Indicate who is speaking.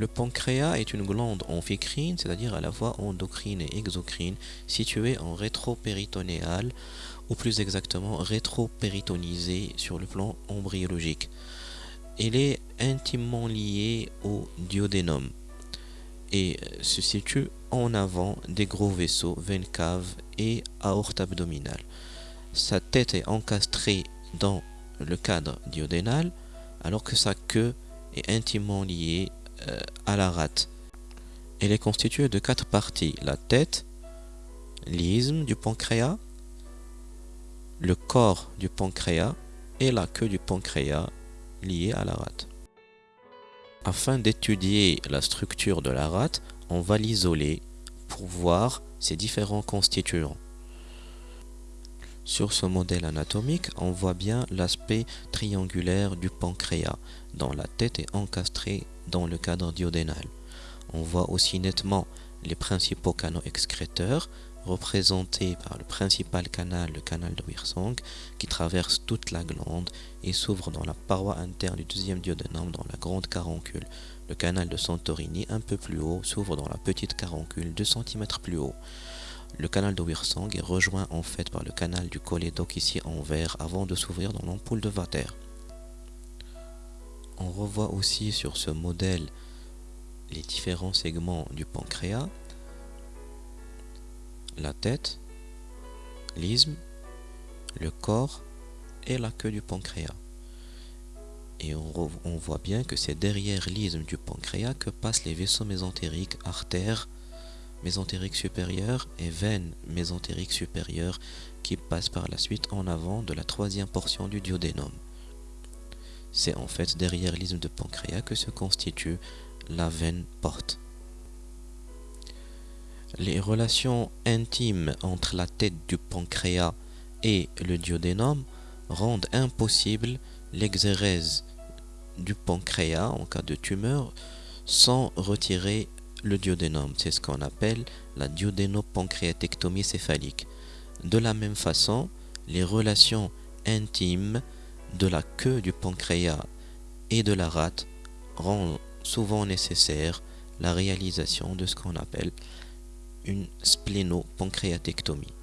Speaker 1: Le pancréas est une glande amphicrine, c'est-à-dire à la fois endocrine et exocrine, située en rétropéritonéal, ou plus exactement rétropéritonisée sur le plan embryologique. Elle est intimement liée au duodénum et se situe en avant des gros vaisseaux, veines caves et aorte abdominale. Sa tête est encastrée dans le cadre duodénal alors que sa queue est intimement liée à la rate. Elle est constituée de quatre parties. La tête, l'isthme du pancréas, le corps du pancréas et la queue du pancréas liée à la rate. Afin d'étudier la structure de la rate, on va l'isoler pour voir ses différents constituants. Sur ce modèle anatomique, on voit bien l'aspect triangulaire du pancréas, dont la tête est encastrée dans le cadre duodénal. On voit aussi nettement les principaux canaux excréteurs, représentés par le principal canal, le canal de Wirsong, qui traverse toute la glande et s'ouvre dans la paroi interne du deuxième duodénum dans la grande caroncule. Le canal de Santorini, un peu plus haut, s'ouvre dans la petite caroncule 2 cm plus haut. Le canal de Wirsong est rejoint en fait par le canal du cholédoque ici en vert avant de s'ouvrir dans l'ampoule de Vater. On revoit aussi sur ce modèle les différents segments du pancréas, la tête, l'isthme, le corps et la queue du pancréas. Et on, on voit bien que c'est derrière l'isthme du pancréas que passent les vaisseaux mésentériques, artères, mésentérique supérieure et veine mésentérique supérieure qui passe par la suite en avant de la troisième portion du duodénum. C'est en fait derrière l'isthme de pancréas que se constitue la veine porte. Les relations intimes entre la tête du pancréas et le duodénum rendent impossible l'exérèse du pancréas en cas de tumeur sans retirer le duodénum. C'est ce qu'on appelle la duodénopancréatectomie céphalique. De la même façon, les relations intimes de la queue du pancréas et de la rate rendent souvent nécessaire la réalisation de ce qu'on appelle une splénopancréatectomie.